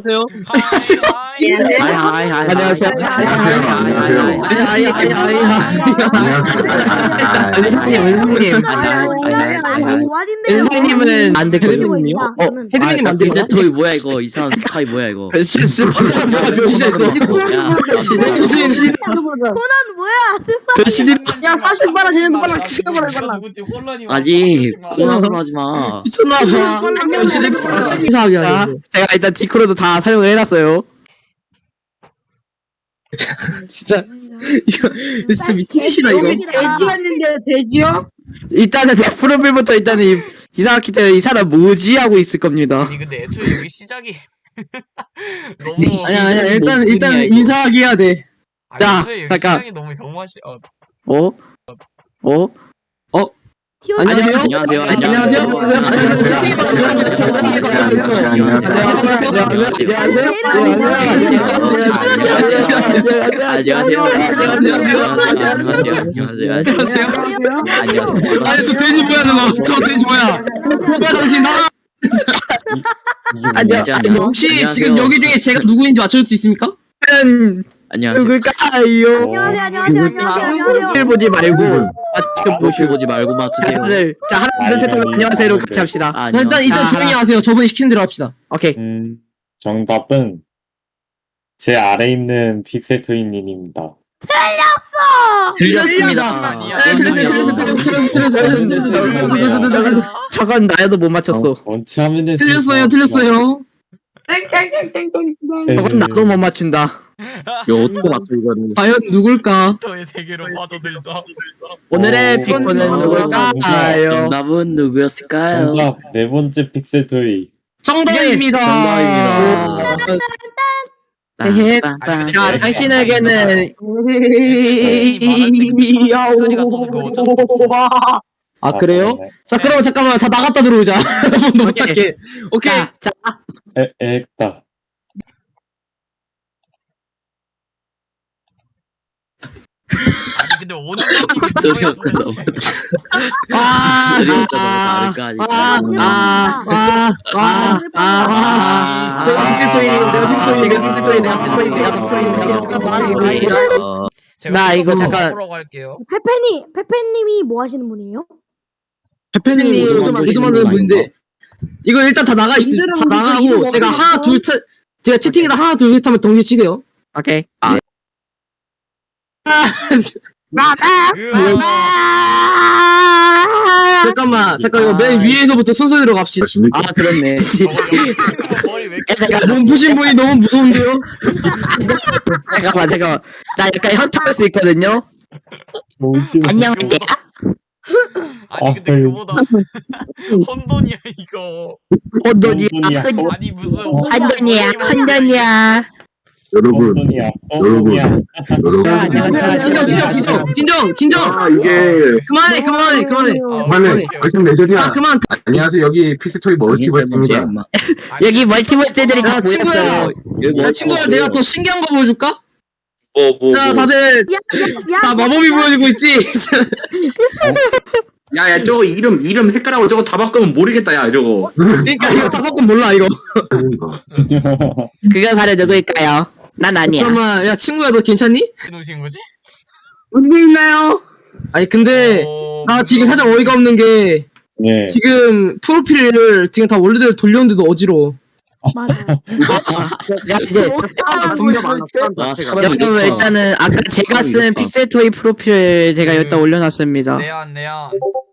안녕하세요. 안녕하세요. 안녕하세요. 아이 은상님 은상님 은상님은 안 됐거든요. 어 헤드님 안 됐어? 토이 뭐야 이거 이상한 스카이 뭐야 이거 스파이가 뭐야 변신했어. 야 변신 코난 뭐야? 변신이 야, 40만원 쟤네도 빨라 죽여버려, 빨라. 아니 코나으로 하지 마 미쳤나 봐. 변신했어. 이상하게 자, 제가 일단 디코로도 다 사용을 해놨어요. 진짜 이거 진짜 미친 짓이다 이거. 돼지였는데 돼지요? 일단은 내 프로필부터 일단은 이 이상하기 때문에 이 사람 뭐지 하고 있을 겁니다. 아니 근데 애초에 여기 시작이 너무 아니야 아니야 일단 뭐 일단. 인사하기 해야 돼. 아니, 야, 애초에 여기 잠깐. 시작이 너무 경마시 어 어? 어? 안녕하세요. 안녕하세요 안녕하세요. 안녕하세요 안녕하세요 혹시 지금 여기 중에 제가 누구인지 맞출 수 있습니까? 안녕하세요 누굴까요? 안녕하세요, 안녕하세요, 안녕하세요, 보지 말고 아 지금 보시 보지 말고 맞추세요 다들 자 하나 둘셋 하면 안녕하세요 같이 합시다. 아, 자, 일단 일단. 조용히 하세요. 저분이 시킨 대로 합시다. 오케이. 음, 정답은 제 아래 있는 픽셀토이님입니다. 들렸습니다. 아니야. 네, 들렸어요, 들렸어요, 들렸어요, 들렸어요, 들렸어요, 들렸어요. 저건 나야도 못 맞췄어. 원치 하면 됐 틀렸어요, 틀렸어요. 네. 저건 나도 못 맞춘다. 이거 어떻게 맞춰 이거는 과연 누굴까? 터의 세계로 빠져들자 오늘의 어, 픽보는 어, 누굴까요? 정답은 누구였을까요? 정답 네 번째 픽셀 토이. 정답입니다. 정답입니다. 헤헤. 빰빰빰. 자, 당신에게는 아 그래요? 네. 자 그럼 잠깐만 다 나갔다 들어오자. 못 찾게. 오케이. 자, 에, 액다. 아니 근데 오늘 소리 없잖아 아, 소리 없잖아 다를 거 아니까 아, 아, 아, 아, 아, 저 픽셀토이, 내가 픽셀토이, 내가 픽셀토이. 어, 나 이거 잠깐- 페페니, 페페님이 뭐 하시는 분이에요? 페페님 만드시는 만드는 분 분인데 이거 일단 다 나가 있, 다 나가고 제가 하나 둘 셋, 제가 채팅에다 하나 둘 셋 하면 동시에 치세요. 오케이. 아. 잠깐만, 잠깐 이거 맨 위에서부터 순서대로 갑시다. 아 그렇네. 잠깐 몸푸신 분이 너무 무서운데요? 잠깐만 잠깐만 나 약간 현타할 수 있거든요 뭐지? 안녕하세요 아니 근데 아유. 그보다 혼돈이야 이거 혼돈이야 아니 무슨 혼돈이야 혼돈이야 여러분. 여러분. 여러분. 자, 진정, 진정, 진정, 진정, 진정. 아, 이게, 그만해, 그만해, 그만해. 그만해. 벌써 내절이야. 아, 그만. 안녕하세요. 여기 피스토이 멀티버스입니다. 여기 멀티버스들이 다 야, 친구야. 모였어요 야, 친구야, 내가 더 신기한 거 보여줄까? 뭐, 뭐, 자, 뭐. 다들, 야, 자, 마법이 보여주고 있지? 야, 야, 저거 이름, 이름 색깔하고 저거 다 바꾸면 모르겠다, 야, 저거. 그러니까 이거 다 바꾼 몰라, 이거. 그가 바로 누구일까요? 난 아니야 잠깐만, 야, 친구야, 너 괜찮니? 놓으신 거지? 언제 있나요? 아니, 근데, 어, 나 지금 살짝 어이가 없는 게, 예. 지금 프로필을 지금 다 원래대로 돌렸는데도 어지러워. 맞아. 야 이제 와 사람 여러분 일단은 아까 제가 쓴 픽셀토이 프로필 제가 여기다 올려놨습니다 내한 내한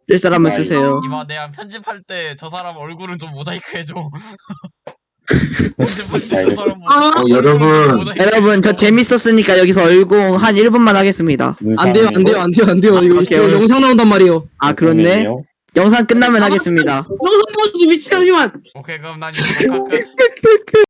쓸 사람은 쓰세요 이마 내한 편집할 때 저 사람 얼굴은 좀 모자이크 해줘 편집할 때 저 사람 모- 어, 얼굴은 여러분. 모자이크 여러분 저 해줘. 재밌었으니까 여기서 얼공 한 1분만 하겠습니다 안 돼요, 안 돼요, 안 돼요, 안 돼요. 이거, 오케이, 이거 오케이. 영상 나온단 말이에요. 아 그렇네 영상 끝나면 하겠습니다 영상 보여주지 미친 잠시만. 오케이 그럼 난 이거 끝